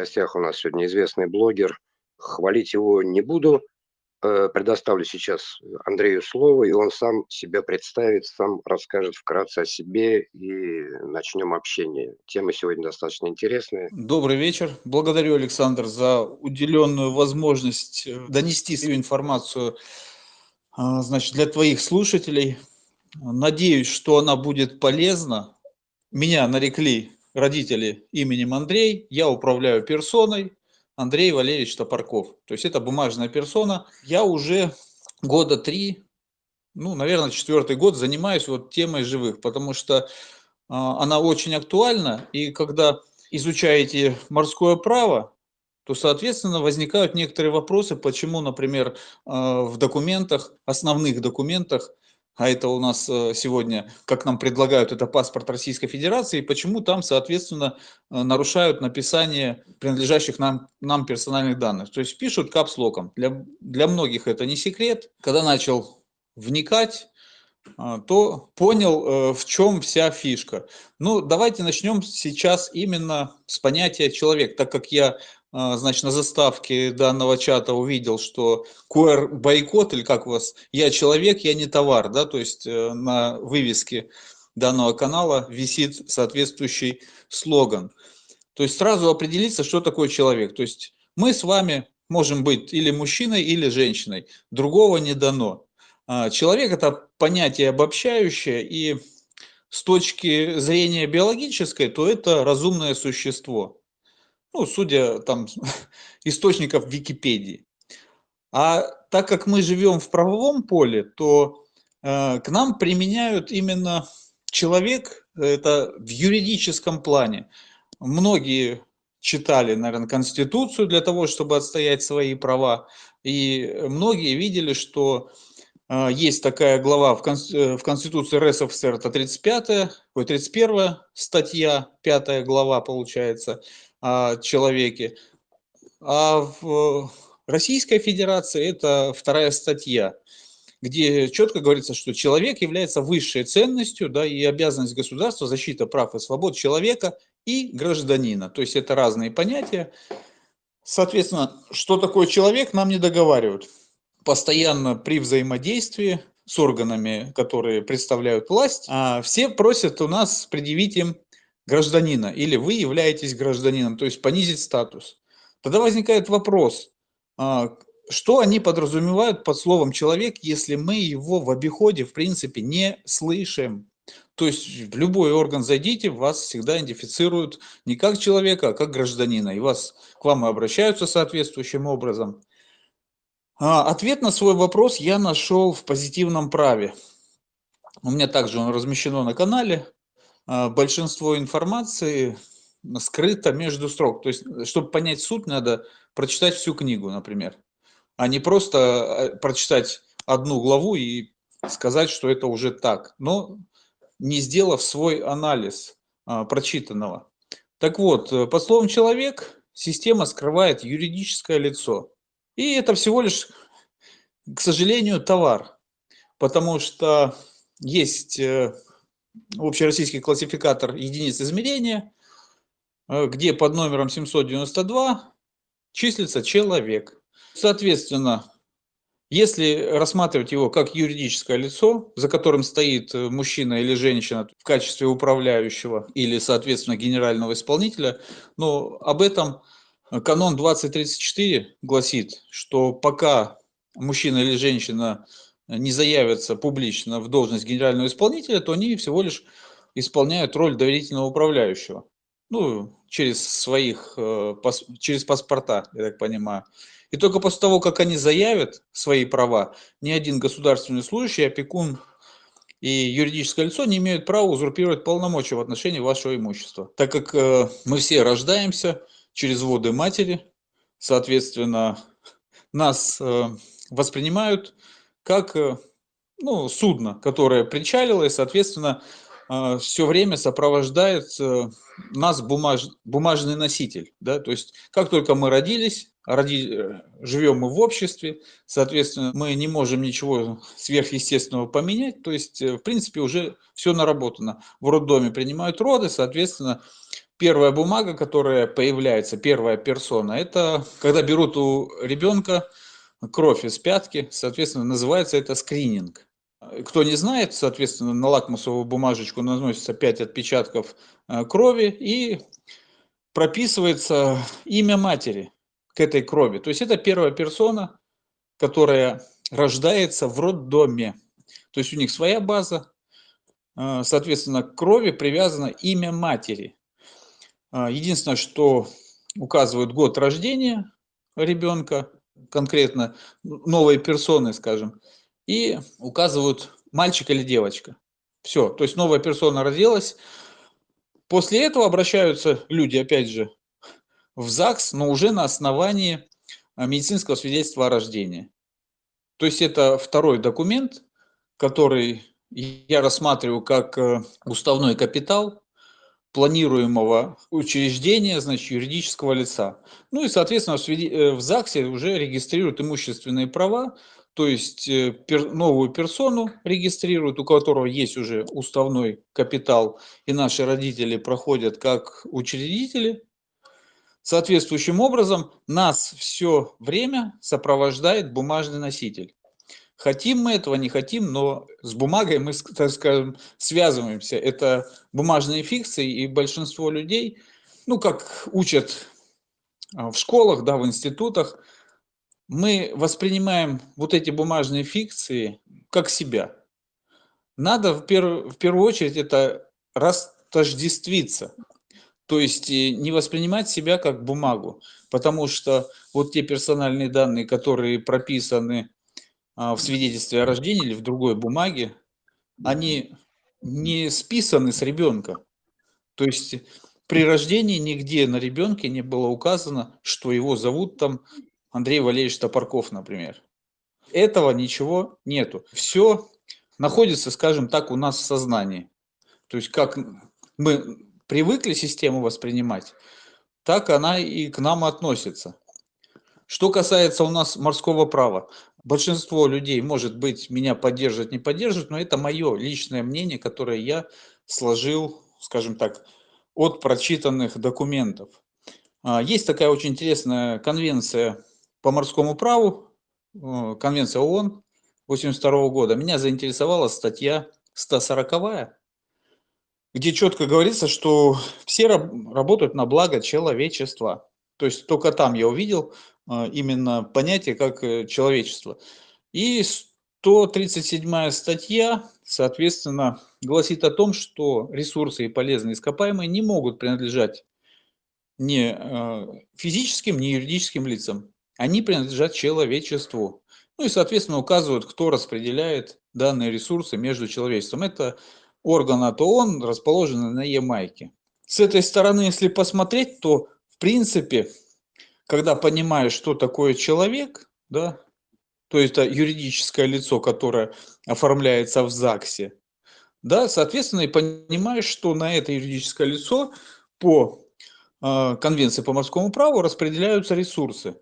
гостях у нас сегодня известный блогер. Хвалить его не буду. Э, предоставлю сейчас Андрею слово, и он сам себя представит, сам расскажет вкратце о себе, и начнем общение. Тема сегодня достаточно интересная. Добрый вечер. Благодарю, Александр, за уделенную возможность э, донести свою информацию а, значит, для твоих слушателей. Надеюсь, что она будет полезна. Меня нарекли родители именем Андрей, я управляю персоной, Андрей Валерьевич Топорков. То есть это бумажная персона. Я уже года три, ну, наверное, четвертый год занимаюсь вот темой живых, потому что э, она очень актуальна. И когда изучаете морское право, то, соответственно, возникают некоторые вопросы, почему, например, э, в документах, основных документах, а это у нас э, сегодня, как нам предлагают, это паспорт Российской Федерации, почему там, соответственно, э, нарушают написание принадлежащих нам, нам персональных данных. То есть пишут капслоком. Для, для многих это не секрет. Когда начал вникать, э, то понял, в чем вся фишка. Ну, давайте начнем сейчас именно с понятия человек, так как я значит, на заставке данного чата увидел, что QR-бойкот, или как у вас, я человек, я не товар, да, то есть э, на вывеске данного канала висит соответствующий слоган. То есть сразу определиться, что такое человек. То есть мы с вами можем быть или мужчиной, или женщиной. Другого не дано. А, человек – это понятие обобщающее, и с точки зрения биологической, то это разумное существо ну, судя там источников Википедии. А так как мы живем в правовом поле, то э, к нам применяют именно человек, это в юридическом плане. Многие читали, наверное, Конституцию для того, чтобы отстоять свои права, и многие видели, что э, есть такая глава в, э, Конституции РСФСР, это 35 ой, 31 статья, 5 глава получается, человеке. А в Российской Федерации это вторая статья, где четко говорится, что человек является высшей ценностью, да, и обязанность государства защита прав и свобод человека и гражданина. То есть это разные понятия. Соответственно, что такое человек, нам не договаривают. Постоянно при взаимодействии с органами, которые представляют власть, а все просят у нас предъявить им гражданина, или вы являетесь гражданином, то есть понизить статус. Тогда возникает вопрос, а, что они подразумевают под словом «человек», если мы его в обиходе, в принципе, не слышим? То есть в любой орган зайдите, вас всегда идентифицируют не как человека, а как гражданина, и вас, к вам и обращаются соответствующим образом. А, ответ на свой вопрос я нашел в позитивном праве. У меня также он размещено на канале. А, большинство информации скрыто между строк. То есть, чтобы понять суть, надо прочитать всю книгу, например, а не просто а, прочитать одну главу и сказать, что это уже так, но не сделав свой анализ а, прочитанного. Так вот, э, по словам «человек» система скрывает юридическое лицо. И это всего лишь, к сожалению, товар, потому что есть э, общероссийский классификатор единиц измерения, э, где под номером 792 числится человек. Соответственно, если рассматривать его как юридическое лицо, за которым стоит э, мужчина или женщина в качестве управляющего или, соответственно, генерального исполнителя, но об этом канон 2034 гласит, что пока мужчина или женщина не заявятся публично в должность генерального исполнителя, то они всего лишь исполняют роль доверительного управляющего. Ну, через своих, э, через паспорта, я так понимаю. И только после того, как они заявят свои права, ни один государственный служащий, опекун и юридическое лицо не имеют права узурпировать полномочия в отношении вашего имущества. Так как э, мы все рождаемся через воды матери, соответственно, нас э, воспринимают как э, ну, судно, которое причалило, и, соответственно, а, все время сопровождает э, нас бумаж, бумажный носитель. Да? То есть как только мы родились, роди, э, живем мы в обществе, соответственно, мы не можем ничего сверхъестественного поменять, то есть э, в принципе уже все наработано. В роддоме принимают роды, соответственно, первая бумага, которая появляется, первая персона, это когда берут у ребенка кровь из пятки, соответственно, называется это скрининг. Кто не знает, соответственно, на лакмусовую бумажечку наносится 5 отпечатков э, крови и прописывается имя матери к этой крови. То есть это первая персона, которая рождается в роддоме. То есть у них своя база, э, соответственно, к крови привязано имя матери. Э, единственное, что указывает год рождения ребенка, конкретно новой персоны, скажем, и указывают мальчик или девочка. Все, то есть новая персона родилась. После этого обращаются люди, опять же, в ЗАГС, но уже на основании а, медицинского свидетельства о рождении. То есть это второй документ, который я рассматриваю как э, уставной капитал планируемого учреждения, значит, юридического лица. Ну и, соответственно, в э, ЗАГСе уже регистрируют имущественные права, то есть э, новую персону регистрируют, у которого есть уже уставной капитал, и наши родители проходят как учредители. Соответствующим образом нас все время сопровождает бумажный носитель. Хотим мы этого, не хотим, но с бумагой мы, так скажем, связываемся. Это бумажные фикции, и большинство людей, ну, как учат а, в школах, да, в институтах, мы воспринимаем вот эти бумажные фикции как себя. Надо в, перв, в первую очередь это растождествиться, то есть э, не воспринимать себя как бумагу, потому что вот те персональные данные, которые прописаны в свидетельстве о рождении или в другой бумаге, они не списаны с ребенка. То есть при рождении нигде на ребенке не было указано, что его зовут там Андрей Валерьевич Топорков, например. Этого ничего нету. Все находится, скажем так, у нас в сознании. То есть как мы привыкли систему воспринимать, так она и к нам относится. Что касается у нас морского права, большинство людей, может быть, меня поддерживают, не поддерживают, но это мое личное мнение, которое я сложил, скажем так, от прочитанных документов. А, есть такая очень интересная конвенция по морскому праву, э, Конвенция ООН 82 года, меня заинтересовала статья 140, где четко говорится, что все работают на благо человечества. То есть только там я увидел именно понятие как э, человечество. И 137 статья, соответственно, гласит о том, что ресурсы и полезные ископаемые не могут принадлежать ни физическим, ни юридическим лицам они принадлежат человечеству. Ну и, соответственно, указывают, кто распределяет данные ресурсы между человечеством. Это орган от ООН, расположенный на Ямайке. С этой стороны, если посмотреть, то, в принципе, когда понимаешь, что такое человек, да, то есть это юридическое лицо, которое оформляется в ЗАГСе, да, соответственно, и понимаешь, что на это юридическое лицо по э, Конвенции по морскому праву распределяются ресурсы.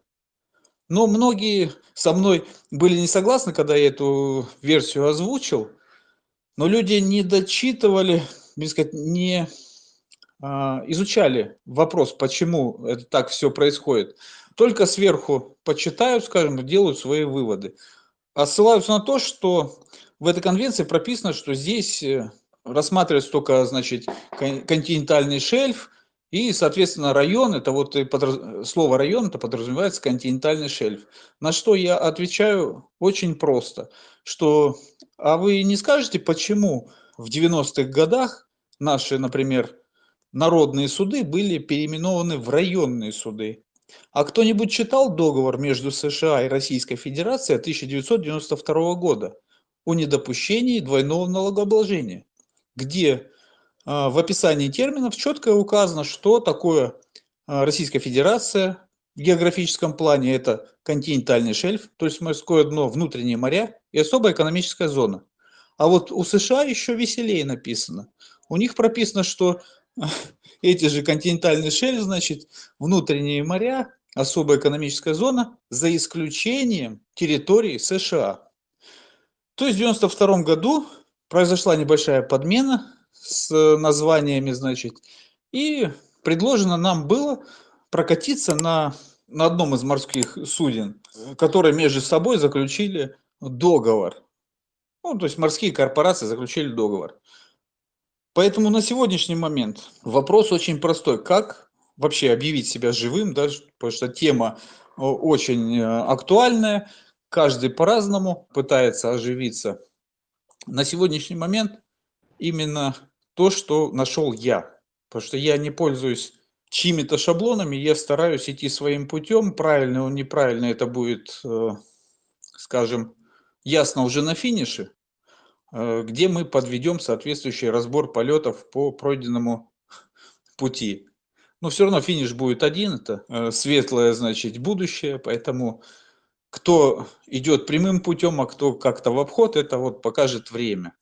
Но многие со мной были не согласны, когда я эту версию озвучил, но люди не дочитывали, сказать, не изучали вопрос, почему это так все происходит. Только сверху почитают, скажем, делают свои выводы. А ссылаются на то, что в этой конвенции прописано, что здесь э, рассматривается только, значит, континентальный шельф, и, соответственно, район, это вот слово район, это подразумевается континентальный шельф. На что я отвечаю очень просто, что, а вы не скажете, почему в 90-х годах наши, например, народные суды были переименованы в районные суды? А кто-нибудь читал договор между США и Российской Федерацией 1992 года о недопущении двойного налогообложения, где а, в описании терминов четко указано, что такое а, Российская Федерация в географическом плане. Это континентальный шельф, то есть морское дно, внутренние моря и особая экономическая зона. А вот у США еще веселее написано. У них прописано, что эти же континентальные шельф, значит, внутренние моря, особая экономическая зона, за исключением территории США. То есть в 92 году произошла небольшая подмена с названиями, значит, и предложено нам было прокатиться на, на одном из морских суден, которые между собой заключили договор. Ну, то есть морские корпорации заключили договор. Поэтому на сегодняшний момент вопрос очень простой. Как вообще объявить себя живым, да, потому что тема очень э, актуальная, каждый по-разному пытается оживиться. На сегодняшний момент именно то, что нашел я. Потому что я не пользуюсь чьими-то шаблонами, я стараюсь идти своим путем, правильно он неправильно, это будет, э, скажем, ясно уже на финише, э, где мы подведем соответствующий разбор полетов по пройденному пути. Но все равно финиш будет один, это э, светлое, значит, будущее, поэтому кто идет прямым путем, а кто как-то в обход, это вот покажет время.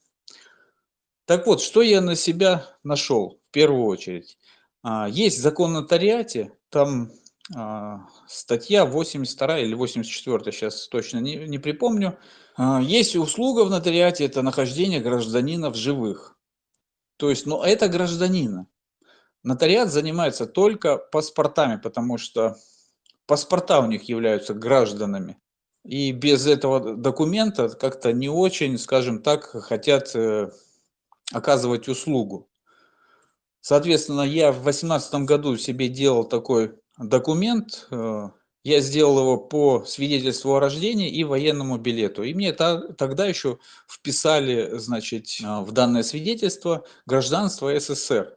Так вот, что я на себя нашел в первую очередь? А, есть закон нотариате, там а, статья 82 или 84, сейчас точно не, не припомню. А, есть услуга в нотариате, это нахождение гражданина в живых. То есть, но это гражданина. Нотариат занимается только паспортами, потому что паспорта у них являются гражданами. И без этого документа как-то не очень, скажем так, хотят э, оказывать услугу. Соответственно, я в 2018 году себе делал такой документ. Я сделал его по свидетельству о рождении и военному билету. И мне тогда еще вписали, значит, э, в данное свидетельство гражданство СССР.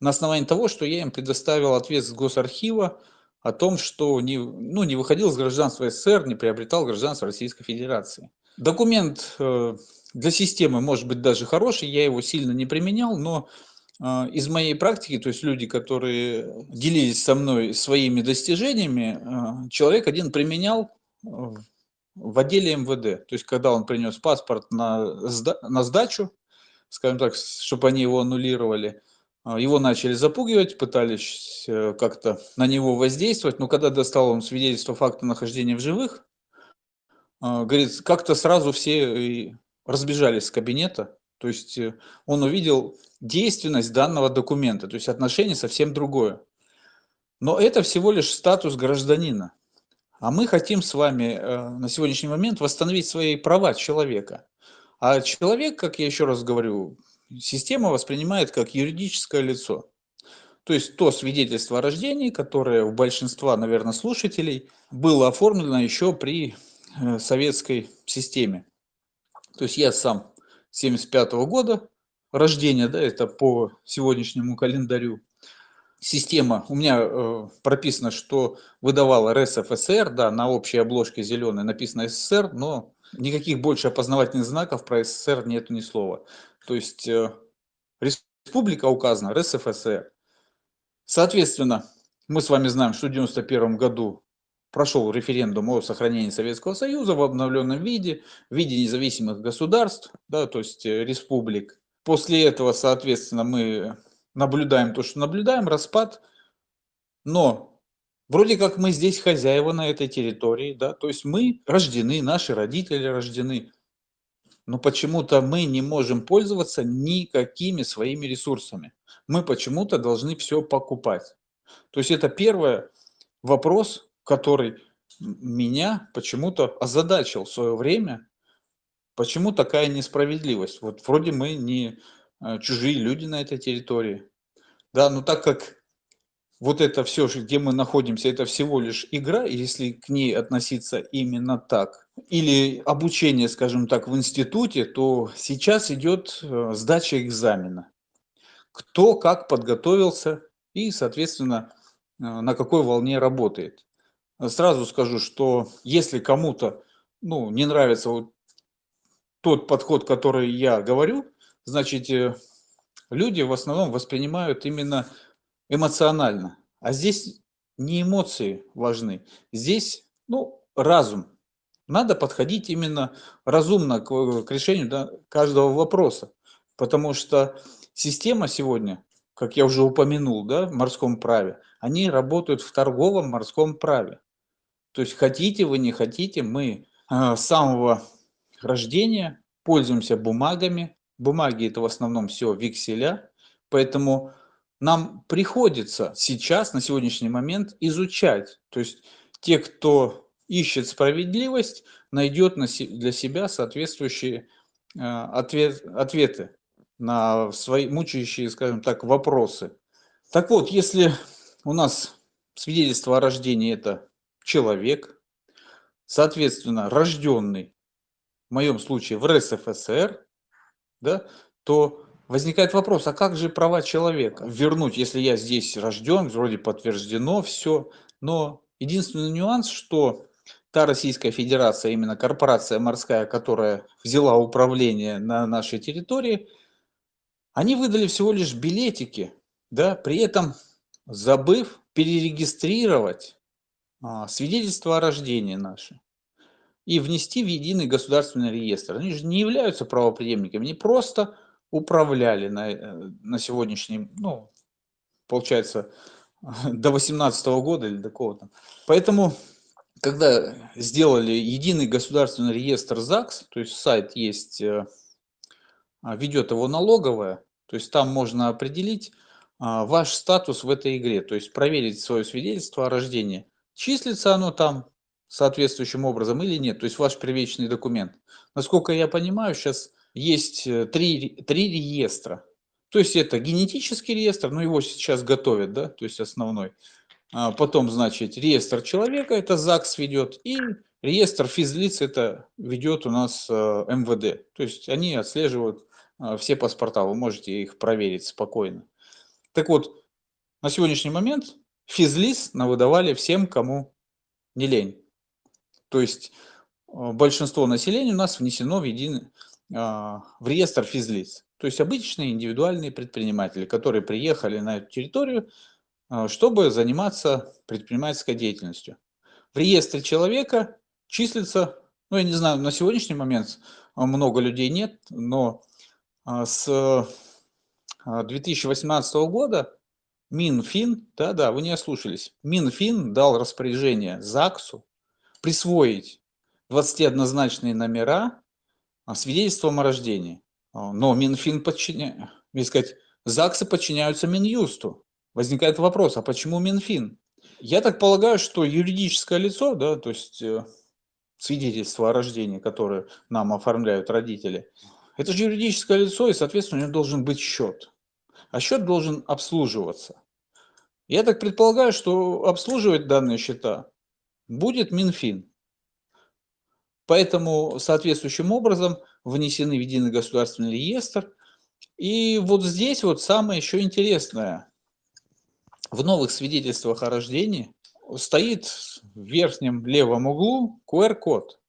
На основании того, что я им предоставил ответ с Госархива о том, что не, ну, не выходил с гражданства СССР, не приобретал гражданство Российской Федерации. Документ э, для системы может быть даже хороший, я его сильно не применял, но а, из моей практики, то есть люди, которые делились со мной своими достижениями, а, человек один применял в отделе МВД. То есть когда он принес паспорт на, на сдачу, скажем так, чтобы они его аннулировали, а, его начали запугивать, пытались э, как-то на него воздействовать, но когда достал он свидетельство факта нахождения в живых, говорит, как-то сразу все разбежались с кабинета, то есть э, он увидел действенность данного документа, то есть отношение совсем другое. Но это всего лишь статус гражданина. А мы хотим с вами э, на сегодняшний момент восстановить свои права человека. А человек, как я еще раз говорю, система воспринимает как юридическое лицо. То есть то свидетельство о рождении, которое у большинства, наверное, слушателей было оформлено еще при э, советской системе. То есть я сам 75 -го года рождения, да, это по сегодняшнему календарю. Система, у меня э, прописано, что выдавала РСФСР, да, на общей обложке зеленой написано СССР, но никаких больше опознавательных знаков про СССР нету ни слова. То есть э, республика указана РСФСР. Соответственно, мы с вами знаем, что в 91 году прошел референдум о сохранении Советского Союза в обновленном виде, в виде независимых государств, да, то есть э, республик. После этого, соответственно, мы наблюдаем то, что наблюдаем, распад, но вроде как мы здесь хозяева на этой территории, да, то есть мы рождены, наши родители рождены, но почему-то мы не можем пользоваться никакими своими ресурсами. Мы почему-то должны все покупать. То есть это первый вопрос, который меня почему-то озадачил в свое время, почему такая несправедливость. Вот вроде мы не э, чужие люди на этой территории. Да, но так как вот это все, где мы находимся, это всего лишь игра, если к ней относиться именно так, или обучение, скажем так, в институте, то сейчас идет э, сдача экзамена. Кто как подготовился и, соответственно, э, на какой волне работает. Сразу скажу, что если кому-то ну, не нравится вот тот подход, который я говорю, значит, э, люди в основном воспринимают именно эмоционально. А здесь не эмоции важны, здесь ну, разум. надо подходить именно разумно к, к решению да, каждого вопроса. Потому что система сегодня, как я уже упомянул, да, в морском праве, они работают в торговом морском праве. То есть хотите вы, не хотите, мы э, с самого рождения пользуемся бумагами. Бумаги это в основном все векселя, поэтому нам приходится сейчас, на сегодняшний момент, изучать. То есть те, кто ищет справедливость, найдет для себя соответствующие э, ответ, ответы на свои мучающие, скажем так, вопросы. Так вот, если у нас свидетельство о рождении – это человек, соответственно, рожденный, в моем случае в РСФСР, да, то возникает вопрос, а как же права человека вернуть, если я здесь рожден, вроде подтверждено все, но единственный нюанс, что та Российская Федерация, именно корпорация морская, которая взяла управление на нашей территории, они выдали всего лишь билетики, да, при этом забыв перерегистрировать а, свидетельство о рождении наше и внести в единый государственный реестр. Они же не являются правоприемниками, они просто управляли на, э, на сегодняшний, ну, получается, до 18 года или до кого-то. Поэтому, когда сделали единый государственный реестр ЗАГС, то есть сайт есть, э, а, ведет его налоговая, то есть там можно определить а, ваш статус в этой игре, то есть проверить свое свидетельство о рождении. Числится оно там соответствующим образом или нет, то есть ваш первичный документ. Насколько я понимаю, сейчас есть э, три, три реестра. То есть это генетический реестр, но его сейчас готовят, да, то есть основной. А потом, значит, реестр человека, это ЗАГС ведет, и реестр физлиц, это ведет у нас э, МВД. То есть они отслеживают э, все паспорта, вы можете их проверить спокойно. Так вот, на сегодняшний момент физлиц навыдавали всем, кому не лень. То есть большинство населения у нас внесено в единый а, в реестр физлиц. То есть обычные индивидуальные предприниматели, которые приехали на эту территорию, а, чтобы заниматься предпринимательской деятельностью. В реестре человека числится, ну я не знаю, на сегодняшний момент много людей нет, но а, с 2018 года Минфин, да-да, вы не ослушались, Минфин дал распоряжение ЗАГСу присвоить 21-значные номера а, свидетельством о рождении. А, но Минфин подчиняет, сказать, ЗАГСы подчиняются Минюсту. Возникает вопрос, а почему Минфин? Я так полагаю, что юридическое лицо, да, то есть э, свидетельство о рождении, которое нам оформляют родители, это же юридическое лицо, и, соответственно, у него должен быть счет. А счет должен обслуживаться. Я так предполагаю, что обслуживать данные счета будет Минфин. Поэтому соответствующим образом внесены в единый государственный реестр. И вот здесь вот самое еще интересное. В новых свидетельствах о рождении стоит в верхнем левом углу QR-код.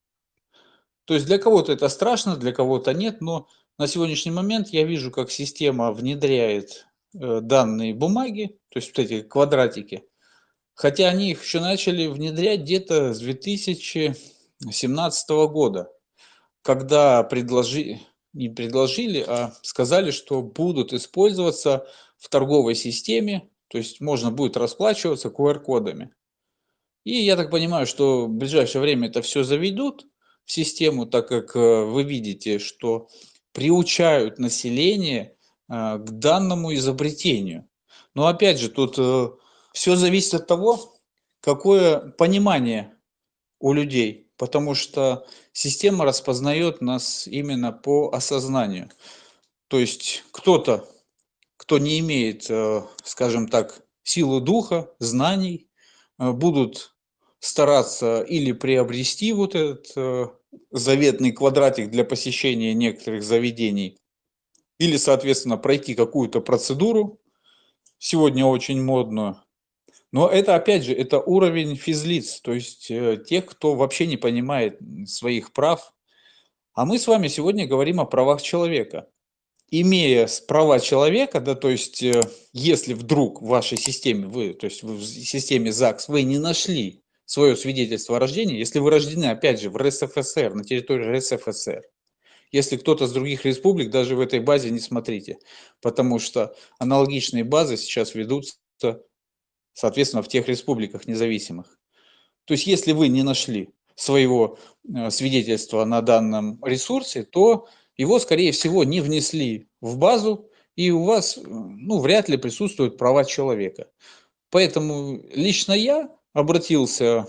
То есть для кого-то это страшно, для кого-то нет, но на сегодняшний момент я вижу, как система внедряет э, данные бумаги, то есть вот эти квадратики, хотя они их еще начали внедрять где-то с 2000 2017 года, когда предложили, не предложили, а сказали, что будут использоваться в торговой системе, то есть можно будет расплачиваться QR-кодами. И я так понимаю, что в ближайшее время это все заведут в систему, так как э, вы видите, что приучают население э, к данному изобретению. Но опять же, тут э, все зависит от того, какое понимание у людей потому что система распознает нас именно по осознанию. То есть кто-то, кто не имеет, э, скажем так, силу духа, знаний, будут стараться или приобрести вот этот э, заветный квадратик для посещения некоторых заведений, или, соответственно, пройти какую-то процедуру, сегодня очень модную, но это, опять же, это уровень физлиц, то есть э, тех, кто вообще не понимает своих прав. А мы с вами сегодня говорим о правах человека. Имея права человека, да, то есть э, если вдруг в вашей системе, вы, то есть в системе ЗАГС вы не нашли свое свидетельство о рождении, если вы рождены, опять же, в РСФСР, на территории РСФСР, если кто-то с других республик, даже в этой базе не смотрите, потому что аналогичные базы сейчас ведутся, соответственно, в тех республиках независимых. То есть, если вы не нашли своего э, свидетельства на данном ресурсе, то его, скорее всего, не внесли в базу, и у вас ну, вряд ли присутствуют права человека. Поэтому лично я обратился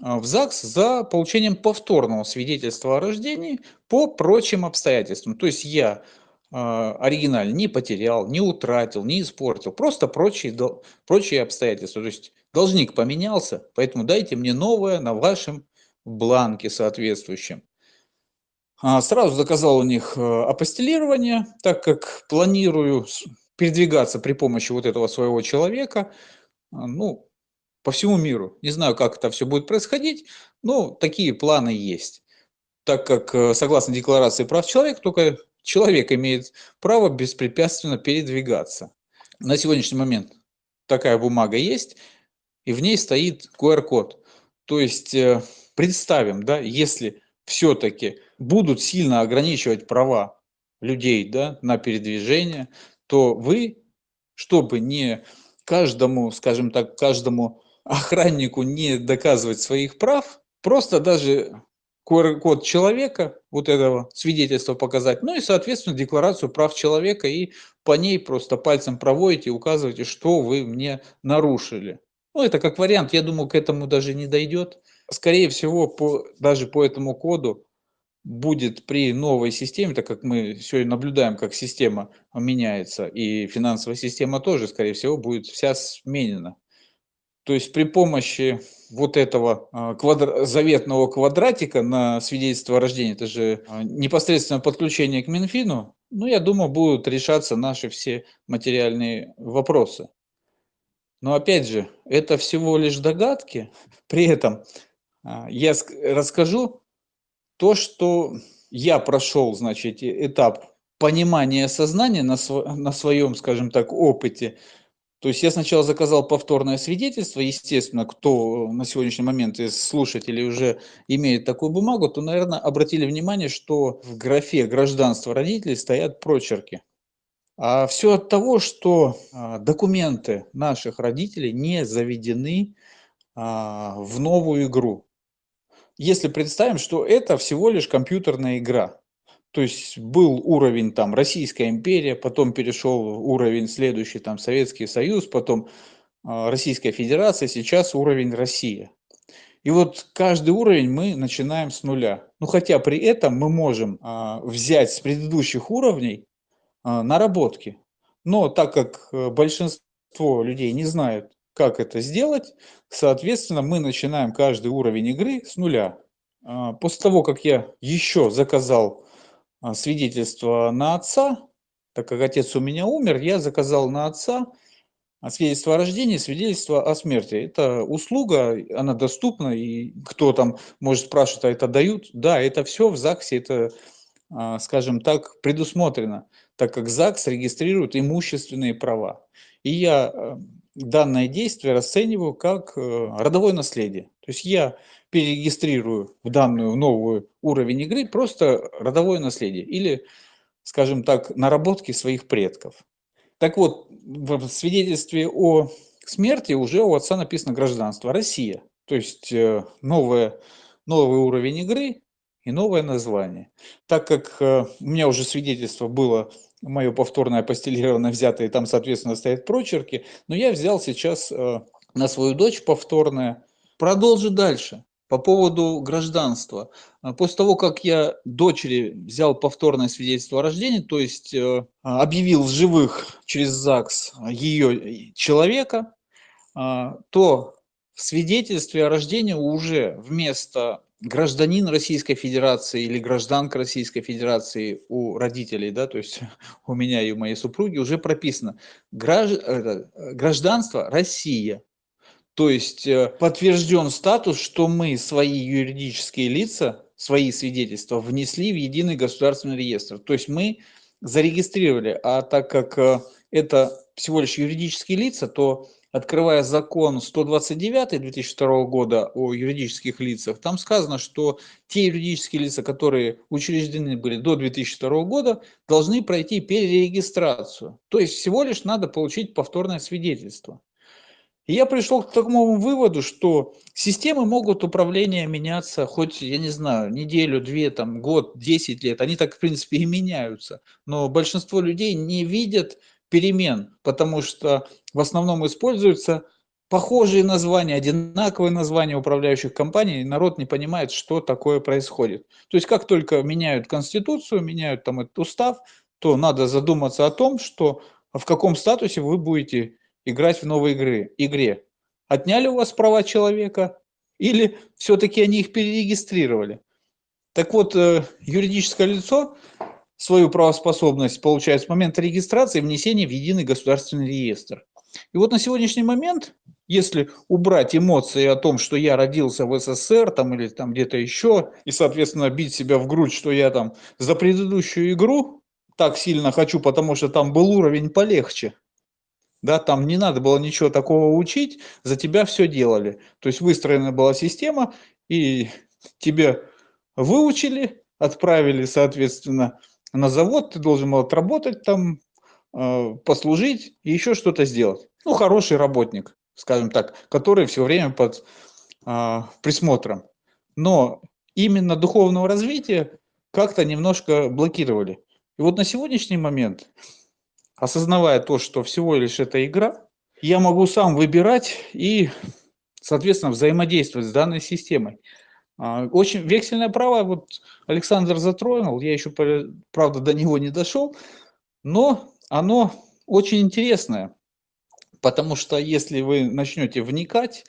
а, в ЗАГС за получением повторного свидетельства о рождении по прочим обстоятельствам. То есть я э, оригиналь не потерял, не утратил, не испортил, просто прочие, прочие обстоятельства. То есть должник поменялся, поэтому дайте мне новое на вашем бланке соответствующем. А, сразу заказал у них апостелирование, так как планирую передвигаться при помощи вот этого своего человека, а, ну, по всему миру. Не знаю, как это все будет происходить, но такие планы есть. Так как, э, согласно Декларации прав человека, только человек имеет право беспрепятственно передвигаться. На сегодняшний момент такая бумага есть, и в ней стоит QR-код. То есть э, представим, да, если все-таки будут сильно ограничивать права людей да, на передвижение, то вы, чтобы не каждому, скажем так, каждому охраннику не доказывать своих прав, просто даже QR-код человека, вот этого свидетельства показать, ну и, соответственно, декларацию прав человека, и по ней просто пальцем проводите и указываете, что вы мне нарушили. Ну, это как вариант, я думаю, к этому даже не дойдет. Скорее всего, по, даже по этому коду будет при новой системе, так как мы сегодня наблюдаем, как система меняется, и финансовая система тоже, скорее всего, будет вся сменена. То есть при помощи вот этого а, квадр... заветного квадратика на свидетельство о рождении, это же а, непосредственно подключение к Минфину, ну, я думаю, будут решаться наши все материальные вопросы. Но опять же, это всего лишь догадки. При этом а, я расскажу то, что я прошел, значит, этап понимания сознания на, св на своем, скажем так, опыте. То есть я сначала заказал повторное свидетельство, естественно, кто на сегодняшний момент из слушателей уже имеет такую бумагу, то, наверное, обратили внимание, что в графе гражданства родителей стоят прочерки. А все от того, что а, документы наших родителей не заведены а, в новую игру. Если представим, что это всего лишь компьютерная игра, то есть был уровень там Российская империя, потом перешел уровень следующий там Советский Союз, потом а, Российская Федерация, сейчас уровень Россия. И вот каждый уровень мы начинаем с нуля. Ну хотя при этом мы можем а, взять с предыдущих уровней а, наработки. Но так как э, большинство людей не знают, как это сделать, соответственно, мы начинаем каждый уровень игры с нуля. После того, как я еще заказал свидетельство на отца, так как отец у меня умер, я заказал на отца свидетельство о рождении, свидетельство о смерти. Это услуга, она доступна, и кто там может спрашивать, а это дают? Да, это все в ЗАГСе, это, скажем так, предусмотрено так как ЗАГС регистрирует имущественные права. И я э, данное действие расцениваю как э, родовое наследие. То есть я перерегистрирую в данную новую уровень игры просто родовое наследие или, скажем так, наработки своих предков. Так вот, в свидетельстве о смерти уже у отца написано гражданство Россия. То есть э, новое, новый уровень игры и новое название. Так как у меня уже свидетельство было мое повторное постелированное взятое, там, соответственно, стоят прочерки. Но я взял сейчас э, на свою дочь повторное. Продолжу дальше. По поводу гражданства. Э, после того, как я дочери взял повторное свидетельство о рождении, то есть э, объявил в живых через ЗАГС ее человека, то в свидетельстве о рождении уже вместо гражданин Российской Федерации или гражданка Российской Федерации у родителей, да, то есть у меня и у моей супруги уже прописано гражданство Россия. То есть э, подтвержден статус, что мы свои юридические лица, свои свидетельства внесли в единый государственный реестр. То есть мы зарегистрировали, а так как э, это всего лишь юридические лица, то открывая закон 129 2002 года о юридических лицах, там сказано, что те юридические лица, которые учреждены были до 2002 года, должны пройти перерегистрацию. То есть всего лишь надо получить повторное свидетельство. И я пришел к такому выводу, что системы могут управления меняться хоть, я не знаю, неделю, две, там, год, 10 лет. Они так, в принципе, и меняются. Но большинство людей не видят перемен, потому что в основном используются похожие названия, одинаковые названия управляющих компаний, и народ не понимает, что такое происходит. То есть как только меняют конституцию, меняют там этот устав, то надо задуматься о том, что в каком статусе вы будете играть в новой игры, игре. Отняли у вас права человека или все-таки они их перерегистрировали? Так вот, э, юридическое лицо свою правоспособность получает с момента регистрации и внесения в единый государственный реестр. И вот на сегодняшний момент, если убрать эмоции о том, что я родился в СССР там, или там где-то еще, и, соответственно, бить себя в грудь, что я там за предыдущую игру так сильно хочу, потому что там был уровень полегче, да, там не надо было ничего такого учить, за тебя все делали. То есть выстроена была система, и тебе выучили, отправили, соответственно, на завод, ты должен был отработать там, э, послужить и еще что-то сделать. Ну, хороший работник, скажем так, который все время под э, присмотром. Но именно духовного развития как-то немножко блокировали. И вот на сегодняшний момент осознавая то, что всего лишь это игра, я могу сам выбирать и, соответственно, взаимодействовать с данной системой. А, очень вексельное право, вот Александр затронул, я еще, правда, до него не дошел, но оно очень интересное, потому что если вы начнете вникать,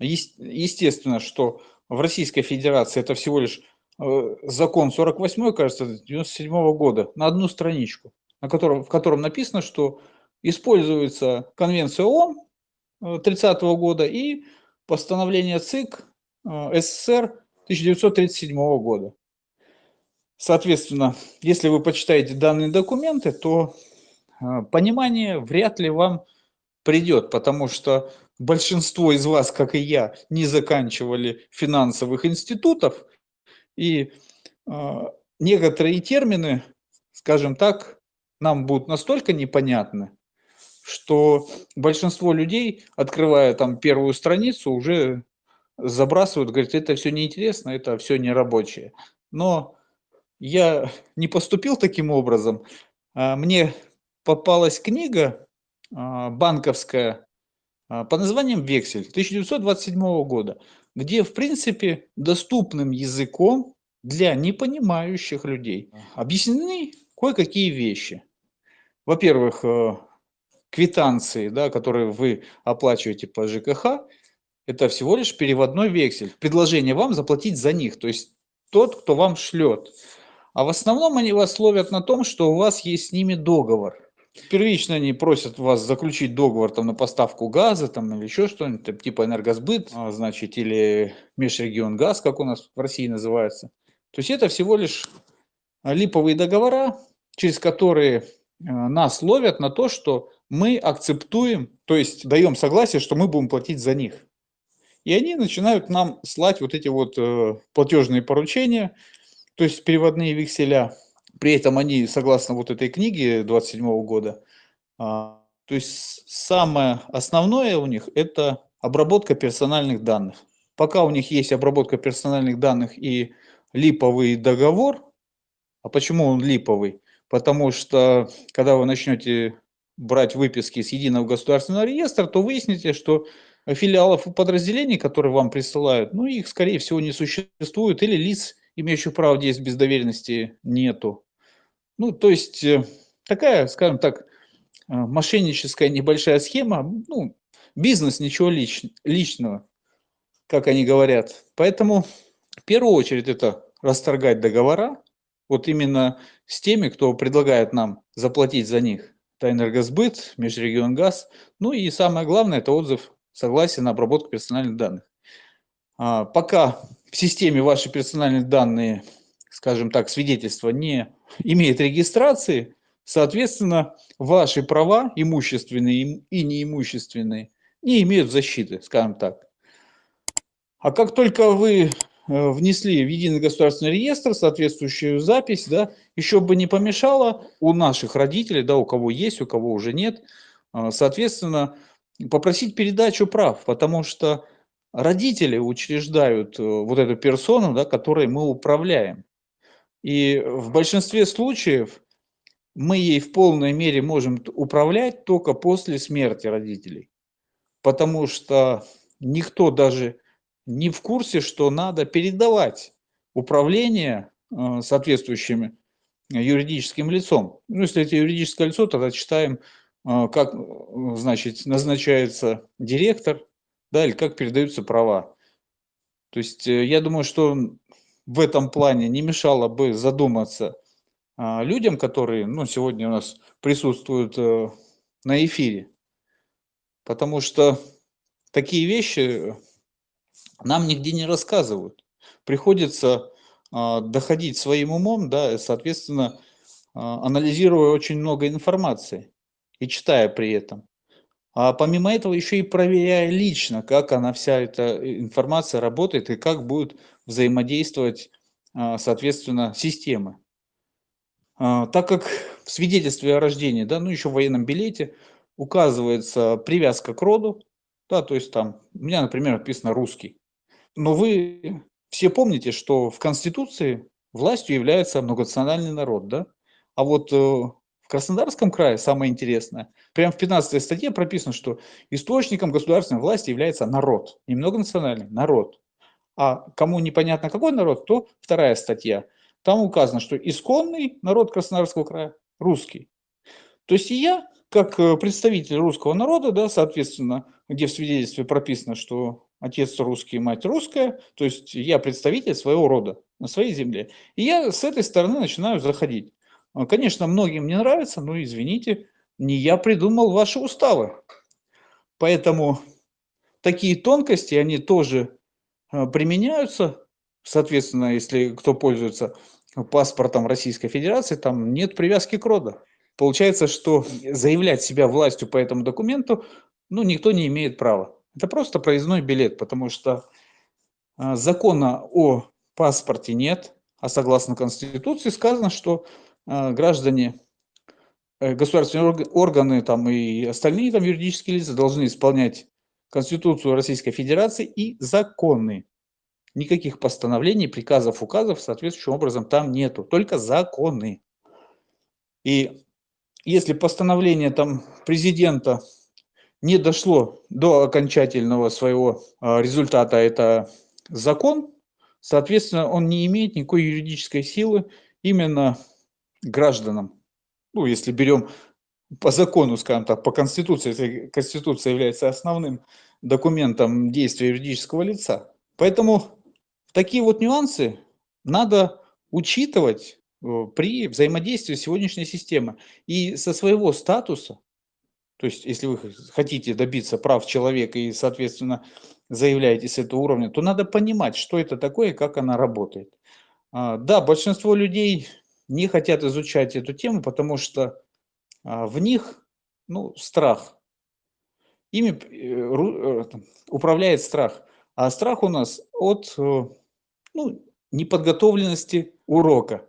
естественно, что в Российской Федерации это всего лишь э, закон 48, кажется, 97 -го года, на одну страничку на котором, в котором написано, что используется Конвенция ООН 30 -го года и постановление ЦИК э, СССР 1937 года. Соответственно, если вы почитаете данные документы, то э, понимание вряд ли вам придет, потому что большинство из вас, как и я, не заканчивали финансовых институтов, и э, некоторые термины, скажем так, нам будут настолько непонятны, что большинство людей, открывая там первую страницу, уже забрасывают, говорят, это все неинтересно, это все не рабочее. Но я не поступил таким образом. А, мне попалась книга а, банковская а, по названием «Вексель» 1927 года, где, в принципе, доступным языком для непонимающих людей объяснены кое-какие вещи во-первых, э, квитанции, да, которые вы оплачиваете по ЖКХ, это всего лишь переводной вексель. Предложение вам заплатить за них, то есть тот, кто вам шлет. А в основном они вас ловят на том, что у вас есть с ними договор. Первично они просят вас заключить договор там, на поставку газа там, или еще что-нибудь, типа энергосбыт, а, значит, или межрегион газ, как у нас в России называется. То есть это всего лишь липовые договора, через которые нас ловят на то, что мы акцептуем, то есть даем согласие, что мы будем платить за них. И они начинают нам слать вот эти вот э, платежные поручения, то есть переводные векселя. При этом они, согласно вот этой книге 27 года, а, то есть самое основное у них это обработка персональных данных. Пока у них есть обработка персональных данных и липовый договор, а почему он липовый? Потому что когда вы начнете брать выписки с единого государственного реестра, то выясните, что филиалов и подразделений, которые вам присылают, ну, их, скорее всего, не существует, или лиц, имеющих право действовать без доверенности, нету. Ну, то есть, э, такая, скажем так, э, мошенническая небольшая схема, ну, бизнес, ничего лич, личного, как они говорят. Поэтому, в первую очередь, это расторгать договора, вот именно с теми, кто предлагает нам заплатить за них. Это энергосбыт, межрегион газ. Ну и самое главное, это отзыв согласия на обработку персональных данных. А, пока в системе ваши персональные данные, скажем так, свидетельства не имеет регистрации, соответственно, ваши права, имущественные и неимущественные, не имеют защиты, скажем так. А как только вы внесли в единый государственный реестр соответствующую запись, да, еще бы не помешало у наших родителей, да, у кого есть, у кого уже нет, э, соответственно, попросить передачу прав, потому что родители учреждают э, вот эту персону, да, которой мы управляем. И в большинстве случаев мы ей в полной мере можем управлять только после смерти родителей, потому что никто даже не в курсе, что надо передавать управление э, соответствующим юридическим лицом. Ну, если это юридическое лицо, тогда читаем, э, как значит, назначается директор, да, или как передаются права. То есть э, я думаю, что в этом плане не мешало бы задуматься людям, которые ну, сегодня у нас присутствуют на эфире. Потому что такие вещи нам нигде не рассказывают. Приходится э, доходить своим умом, да, и, соответственно, э, анализируя очень много информации и читая при этом. А помимо этого еще и проверяя лично, как она вся эта информация работает и как будет взаимодействовать, э, соответственно, системы. Э, так как в свидетельстве о рождении, да, ну еще в военном билете указывается привязка к роду, да, то есть там, у меня, например, написано русский. Но вы все помните, что в Конституции властью является многонациональный народ, да? А вот э, в Краснодарском крае самое интересное, прямо в 15 статье прописано, что источником государственной власти является народ, не многонациональный, народ. А кому непонятно какой народ, то вторая статья. Там указано, что исконный народ Краснодарского края – русский. То есть я, как э, представитель русского народа, да, соответственно, где в свидетельстве прописано, что отец русский, мать русская, то есть я представитель своего рода на своей земле. И я с этой стороны начинаю заходить. А, конечно, многим не нравится, но извините, не я придумал ваши уставы. Поэтому такие тонкости, они тоже а, применяются. Соответственно, если кто пользуется паспортом Российской Федерации, там нет привязки к роду. Получается, что заявлять себя властью по этому документу, ну, никто не имеет права. Это просто проездной билет, потому что а, закона о паспорте нет, а согласно Конституции сказано, что а, граждане, э, государственные органы там, и остальные там, юридические лица должны исполнять Конституцию Российской Федерации и законы. Никаких постановлений, приказов, указов соответствующим образом там нету, только законы. И если постановление там президента не дошло до окончательного своего а, результата, это закон, соответственно, он не имеет никакой юридической силы именно гражданам. Ну, если берем по закону, скажем так, по Конституции, если Конституция является основным документом действия юридического лица. Поэтому такие вот нюансы надо учитывать э, при взаимодействии сегодняшней системой. И со своего статуса то есть, если вы хотите добиться прав человека и, соответственно, заявляете с этого уровня, то надо понимать, что это такое и как она работает. А, да, большинство людей не хотят изучать эту тему, потому что а, в них ну, страх. Ими э, э, управляет страх. А страх у нас от э, ну, неподготовленности урока.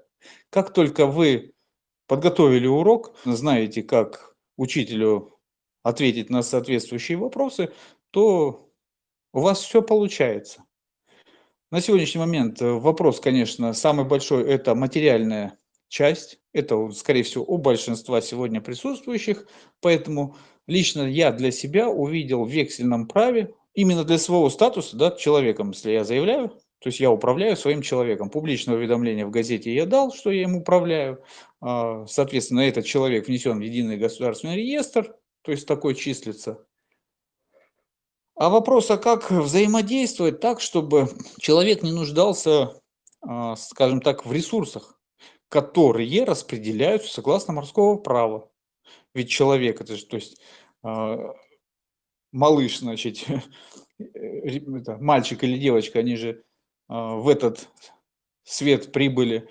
Как только вы подготовили урок, знаете, как учителю ответить на соответствующие вопросы, то у вас все получается. На сегодняшний момент э, вопрос, конечно, самый большой – это материальная часть. Это, скорее всего, у большинства сегодня присутствующих. Поэтому лично я для себя увидел в вексельном праве, именно для своего статуса, да, человеком, если я заявляю, то есть я управляю своим человеком. Публичное уведомление в газете я дал, что я им управляю. А, соответственно, этот человек внесен в единый государственный реестр то есть такой числится. А вопрос, а как взаимодействовать так, чтобы человек не нуждался, а, скажем так, в ресурсах, которые распределяются согласно морского права. Ведь человек, это же, то есть а, малыш, значит, мальчик или девочка, они же а, в этот свет прибыли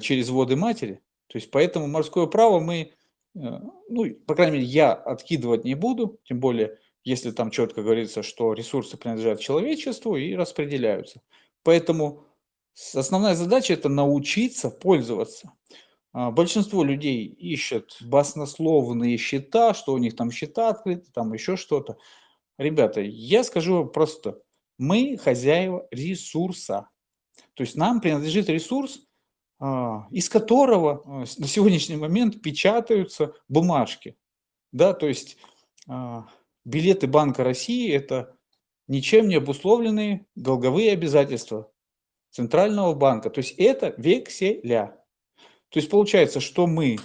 через воды матери. То есть поэтому морское право мы ну, по крайней мере, я откидывать не буду, тем более если там четко говорится, что ресурсы принадлежат человечеству и распределяются. Поэтому основная задача – это научиться пользоваться. А, большинство людей ищут баснословные счета, что у них там счета открыты, там еще что-то. Ребята, я скажу просто, мы хозяева ресурса. То есть нам принадлежит ресурс, из которого а, на сегодняшний момент печатаются бумажки. Да, то есть билеты Банка России – это ничем не обусловленные долговые обязательства Центрального банка. То есть это векселя. То есть получается, что мы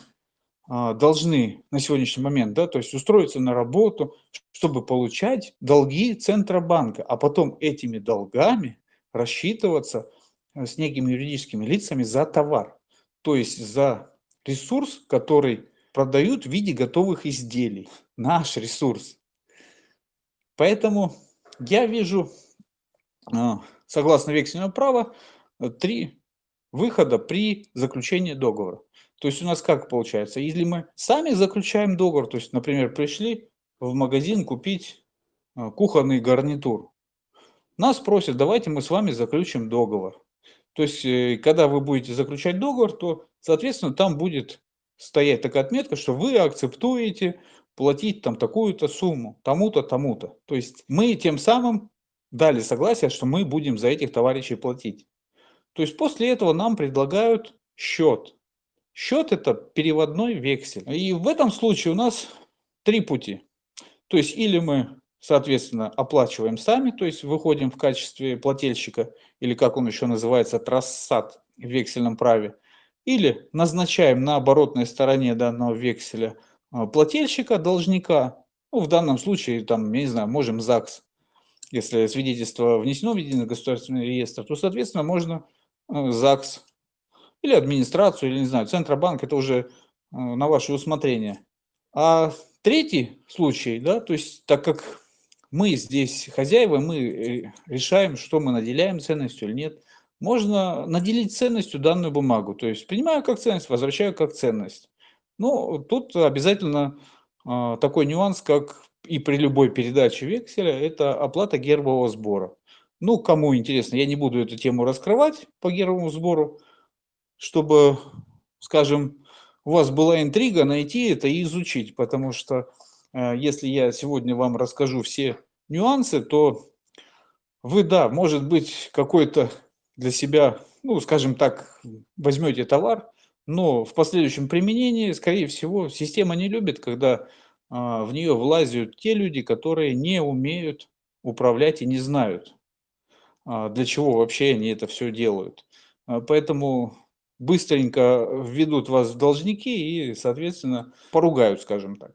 а, должны на сегодняшний момент, да, то есть устроиться на работу, чтобы получать долги Центробанка, а потом этими долгами рассчитываться с некими юридическими лицами за товар, то есть за ресурс, который продают в виде готовых изделий, наш ресурс. Поэтому я вижу, а, согласно вексельного права, три выхода при заключении договора. То есть у нас как получается? Если мы сами заключаем договор, то есть, например, пришли в магазин купить кухонный гарнитур, нас просят, давайте мы с вами заключим договор. То есть, э, когда вы будете заключать договор, то, соответственно, там будет стоять такая отметка, что вы акцептуете платить там такую-то сумму, тому-то, тому-то. То есть мы тем самым дали согласие, что мы будем за этих товарищей платить. То есть после этого нам предлагают счет. Счет – это переводной вексель. И в этом случае у нас три пути. То есть или мы, соответственно, оплачиваем сами, то есть выходим в качестве плательщика, или как он еще называется, трассат в вексельном праве, или назначаем на оборотной стороне данного векселя а, плательщика, должника, ну, в данном случае, там, я не знаю, можем ЗАГС, если свидетельство внесено в единый государственный реестр, то, соответственно, можно Э, ЗАГС или администрацию, или, не знаю, Центробанк, это уже э, на ваше усмотрение. А третий случай, да, то есть так как мы здесь хозяева, мы э, решаем, что мы наделяем ценностью или нет, можно наделить ценностью данную бумагу. То есть принимаю как ценность, возвращаю как ценность. Но тут обязательно э, такой нюанс, как и при любой передаче векселя, это оплата гербового сбора. Ну, кому интересно, я не буду эту тему раскрывать по гербовому сбору, чтобы, скажем, у вас была интрига найти это и изучить, потому что если я сегодня вам расскажу все нюансы, то вы, да, может быть, какой-то для себя, ну, скажем так, возьмете товар, но в последующем применении, скорее всего, система не любит, когда э, в нее влазят те люди, которые не умеют управлять и не знают, а, для чего вообще они это все делают. А, поэтому быстренько введут вас в должники и, соответственно, поругают, скажем так.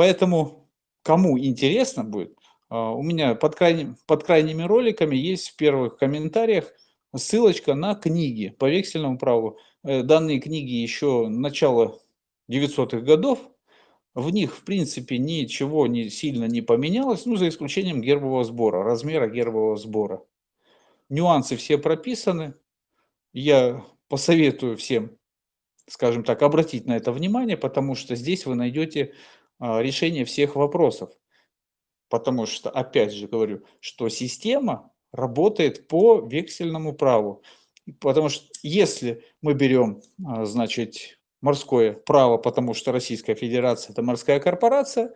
Поэтому, кому интересно будет, а, у меня под, крайним, под крайними роликами есть в первых комментариях ссылочка на книги по вексельному праву. Э, данные книги еще начала 900-х годов, в них, в принципе, ничего не сильно не поменялось, ну, за исключением гербового сбора, размера гербового сбора. Нюансы все прописаны. Я посоветую всем, скажем так, обратить на это внимание, потому что здесь вы найдете решение всех вопросов. Потому что, опять же говорю, что система работает по вексельному праву. Потому что если мы берем, а, значит, морское право, потому что Российская Федерация – это морская корпорация,